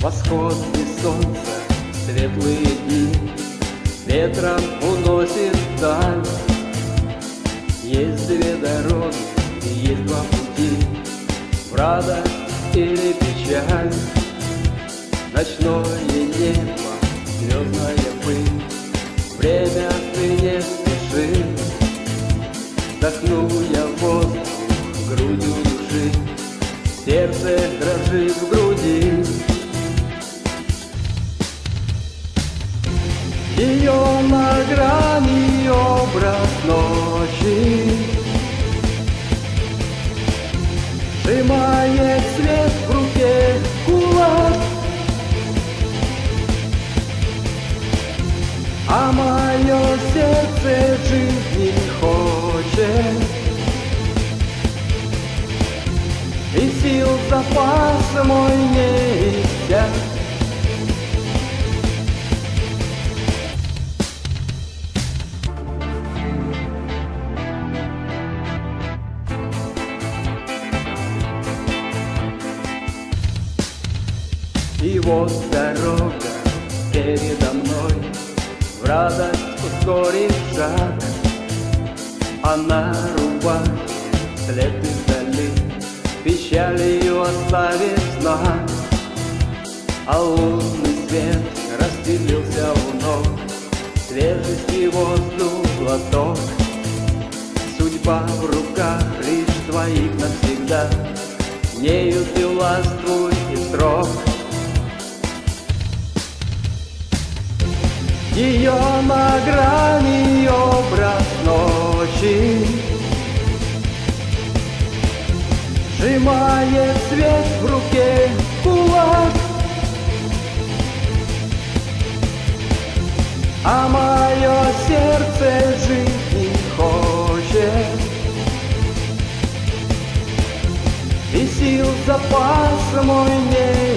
Восходы солнца, светлые дни. Ветром уносит вдаль Есть две дороги, есть два пути. В радость или печаль? Ночное небо, звездная пыль. Время ты не спеши. Вдохну я воздух грудью души Сердце дрожит в груди Ее на грани образ ночи. Сжимает свет в руке кулак. А мое сердце жить не хочет. И сил запас мой не И вот дорога передо мной. В радость ускорит шаг А на рубахе следы вдали Печалью оставит знак. А лунный свет расстелился у ног Свежести воздух глоток. Судьба в руках лишь твоих навсегда Нею ты властвуй и строг Ее на грани образ ночи. Сжимает свет в руке кулак. А мое сердце жить не хочет. И сил запас мой не